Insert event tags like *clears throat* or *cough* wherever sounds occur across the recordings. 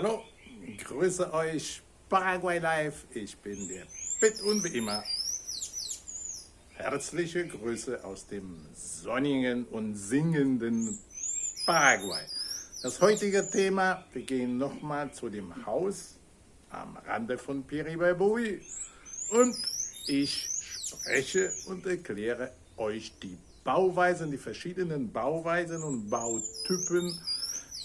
Hallo, grüße euch, Paraguay Live. Ich bin der Pitt und wie immer herzliche Grüße aus dem sonnigen und singenden Paraguay. Das heutige Thema, wir gehen nochmal zu dem Haus am Rande von Piribabui und ich spreche und erkläre euch die Bauweisen, die verschiedenen Bauweisen und Bautypen,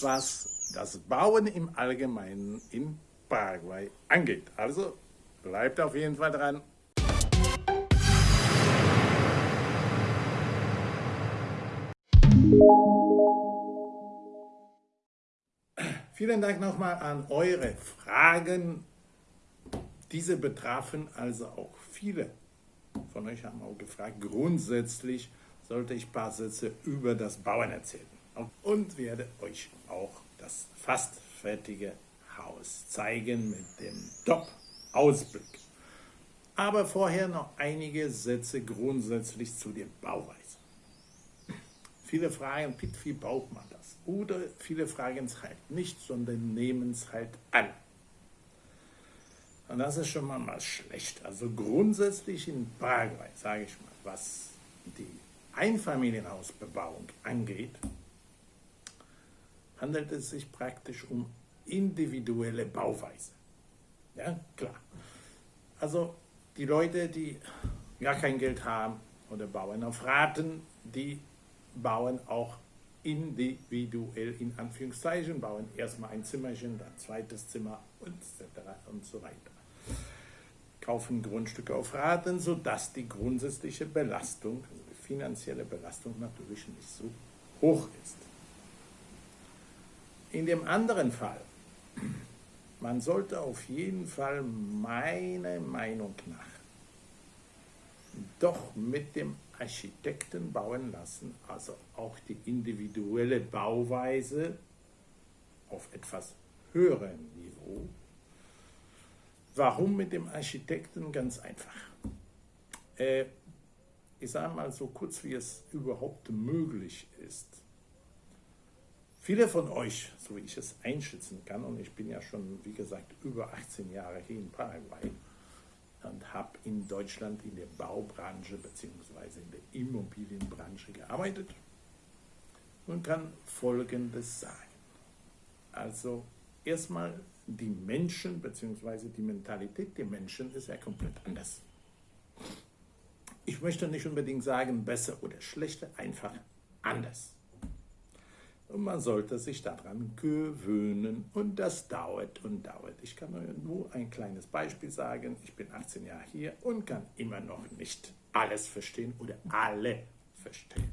was das Bauen im Allgemeinen in Paraguay angeht. Also bleibt auf jeden Fall dran. Vielen Dank nochmal an eure Fragen. Diese betrafen also auch viele von euch haben auch gefragt, grundsätzlich sollte ich ein paar Sätze über das Bauen erzählen. Und werde euch auch das fast fertige Haus zeigen mit dem Top-Ausblick. Aber vorher noch einige Sätze grundsätzlich zu der Bauweise. *clears throat* Viele fragen, wie baut man das? Oder viele fragen es halt nicht, sondern nehmen es halt an. Und das ist schon mal, mal schlecht. Also grundsätzlich in Paraguay, sage ich mal, was die Einfamilienhausbebauung angeht, handelt es sich praktisch um individuelle Bauweise. Ja, klar. Also die Leute, die gar kein Geld haben oder bauen auf Raten, die bauen auch individuell in Anführungszeichen, bauen erstmal ein Zimmerchen, dann zweites Zimmer und so, und so weiter. Kaufen Grundstücke auf Raten, sodass die grundsätzliche Belastung, also die finanzielle Belastung natürlich nicht so hoch ist. In dem anderen Fall, man sollte auf jeden Fall meiner Meinung nach doch mit dem Architekten bauen lassen, also auch die individuelle Bauweise auf etwas höherem Niveau. Warum mit dem Architekten? Ganz einfach. Äh, ich sage mal so kurz, wie es überhaupt möglich ist. Viele von euch, so wie ich es einschätzen kann, und ich bin ja schon, wie gesagt, über 18 Jahre hier in Paraguay und habe in Deutschland in der Baubranche bzw. in der Immobilienbranche gearbeitet und kann Folgendes sagen. Also erstmal die Menschen bzw. die Mentalität der Menschen ist ja komplett anders. Ich möchte nicht unbedingt sagen besser oder schlechter, einfach anders. Und man sollte sich daran gewöhnen und das dauert und dauert. Ich kann euch nur ein kleines Beispiel sagen. Ich bin 18 Jahre hier und kann immer noch nicht alles verstehen oder alle verstehen.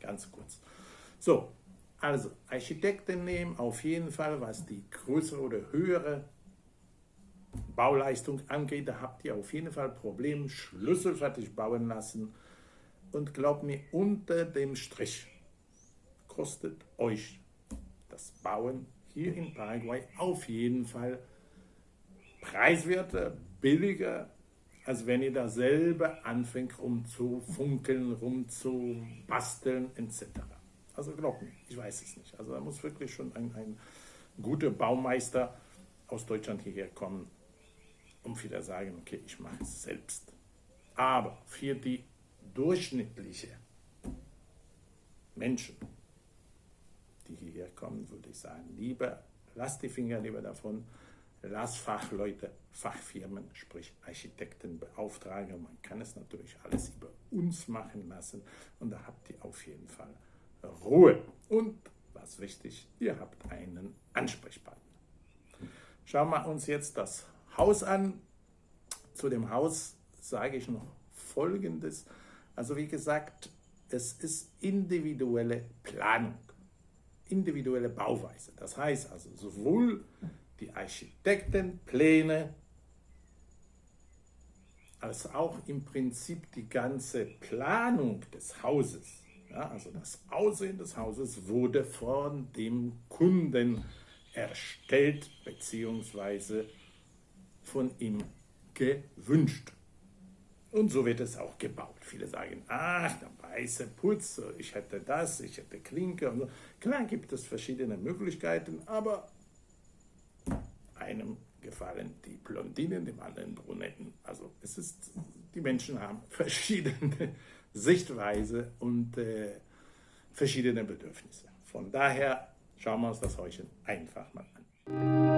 Ganz kurz. So, also Architekten nehmen auf jeden Fall, was die größere oder höhere Bauleistung angeht, da habt ihr auf jeden Fall Probleme, schlüsselfertig bauen lassen. Und glaubt mir, unter dem Strich kostet euch das Bauen hier in Paraguay auf jeden Fall preiswerter, billiger, als wenn ihr da selber anfängt rumzufunkeln, rumzubasteln etc. Also glaubt mir, ich weiß es nicht. Also da muss wirklich schon ein, ein guter Baumeister aus Deutschland hierher kommen, um wieder sagen, okay, ich mache es selbst. Aber für die durchschnittliche Menschen, die hierher kommen, würde ich sagen, lieber, lasst die Finger lieber davon, lasst Fachleute, Fachfirmen, sprich Architekten beauftragen. Man kann es natürlich alles über uns machen lassen und da habt ihr auf jeden Fall Ruhe. Und was wichtig, ihr habt einen Ansprechpartner. Schauen wir uns jetzt das Haus an. Zu dem Haus sage ich noch Folgendes. Also wie gesagt, es ist individuelle Planung individuelle Bauweise. Das heißt also sowohl die Architektenpläne als auch im Prinzip die ganze Planung des Hauses, ja, also das Aussehen des Hauses wurde von dem Kunden erstellt bzw. von ihm gewünscht. Und so wird es auch gebaut. Viele sagen, ach, der weiße Putz, ich hätte das, ich hätte Klinke und so. Klar gibt es verschiedene Möglichkeiten, aber gefallen die Blondinen, dem anderen Brunetten. Also es ist, die Menschen haben *laughs* verschiedene Sichtweise und äh, verschiedene Bedürfnisse. Von daher schauen wir uns das heute einfach mal an.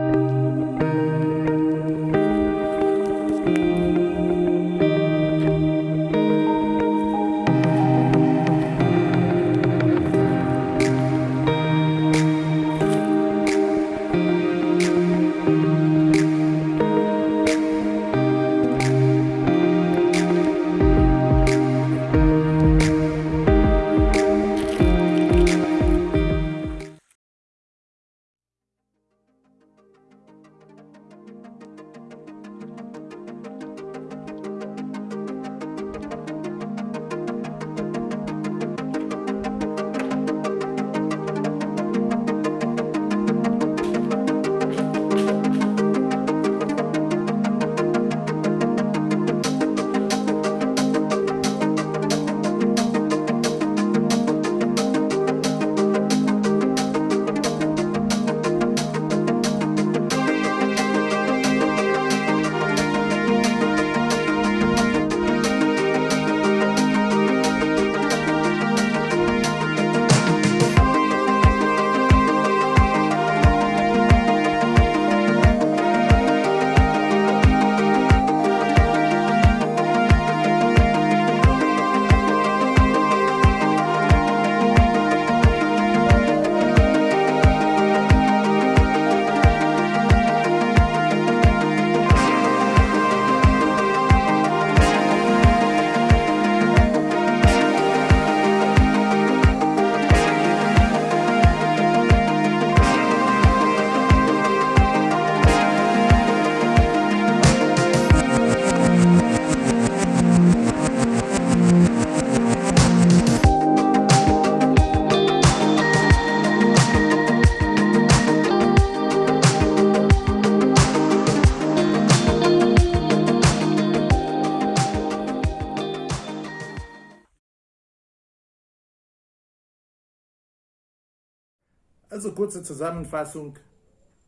Also kurze Zusammenfassung.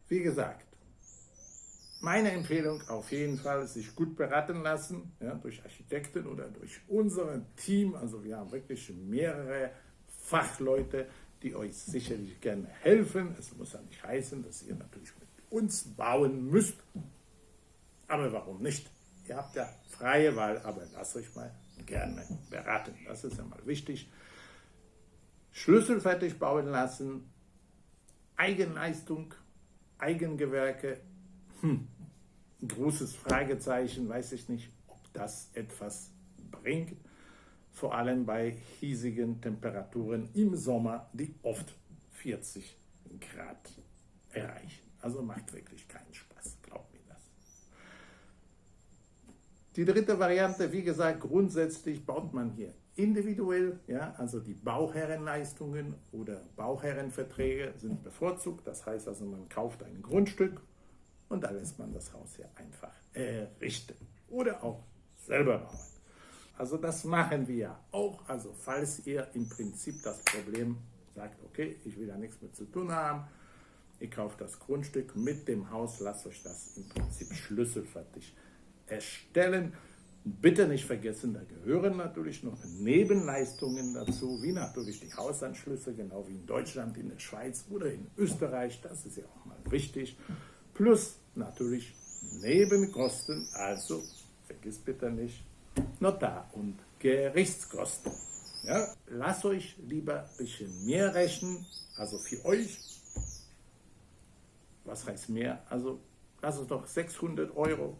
Wie gesagt, meine Empfehlung auf jeden Fall, sich gut beraten lassen, ja, durch Architekten oder durch unser Team. Also wir haben wirklich mehrere Fachleute, die euch sicherlich gerne helfen. Es muss ja nicht heißen, dass ihr natürlich mit uns bauen müsst. Aber warum nicht? Ihr habt ja freie Wahl, aber lasst euch mal gerne beraten. Das ist ja mal wichtig. Schlüssel fertig bauen lassen, Eigenleistung, Eigengewerke, hm, großes Fragezeichen, weiß ich nicht, ob das etwas bringt, vor allem bei hiesigen Temperaturen im Sommer, die oft 40 Grad erreichen. Also macht wirklich keinen Spaß, glaubt mir das. Die dritte Variante, wie gesagt, grundsätzlich baut man hier individuell, ja, also die Bauherrenleistungen oder Bauherrenverträge sind bevorzugt. Das heißt also, man kauft ein Grundstück und dann lässt man das Haus hier einfach errichten oder auch selber bauen. Also das machen wir auch. Also falls ihr im Prinzip das Problem sagt, okay, ich will da nichts mit zu tun haben, ihr kauft das Grundstück mit dem Haus, lasst euch das im Prinzip schlüsselfertig erstellen. Bitte nicht vergessen, da gehören natürlich noch Nebenleistungen dazu, wie natürlich die Hausanschlüsse, genau wie in Deutschland, in der Schweiz oder in Österreich. Das ist ja auch mal wichtig. Plus natürlich Nebenkosten, also vergiss bitte nicht Notar- und Gerichtskosten. Ja, lasst euch lieber ein bisschen mehr rechnen, also für euch. Was heißt mehr? Also lasst es doch 600 Euro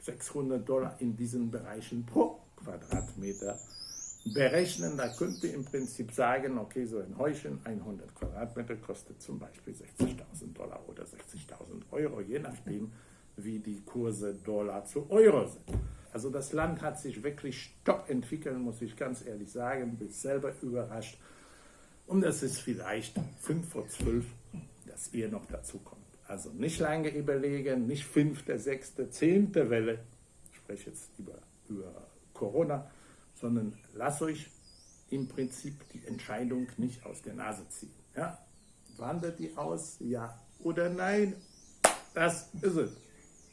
600 Dollar in diesen Bereichen pro Quadratmeter berechnen. Da könnt ihr im Prinzip sagen, okay, so ein Häuschen, 100 Quadratmeter, kostet zum Beispiel 60.000 Dollar oder 60.000 Euro, je nachdem, wie die Kurse Dollar zu Euro sind. Also das Land hat sich wirklich stopp entwickelt, muss ich ganz ehrlich sagen, bin selber überrascht. Und es ist vielleicht 5 vor 12, dass ihr noch dazu kommt. Also nicht lange überlegen, nicht fünfte, sechste, zehnte Welle, ich spreche jetzt über, über Corona, sondern lasst euch im Prinzip die Entscheidung nicht aus der Nase ziehen. Ja? Wandert die aus, ja oder nein? Das ist es.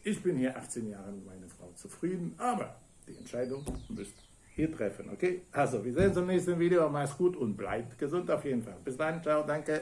Ich bin hier 18 Jahre mit meiner Frau zufrieden, aber die Entscheidung müsst ihr treffen, okay? Also, wir sehen uns im nächsten Video. Mach's gut und bleibt gesund auf jeden Fall. Bis dann, ciao, danke.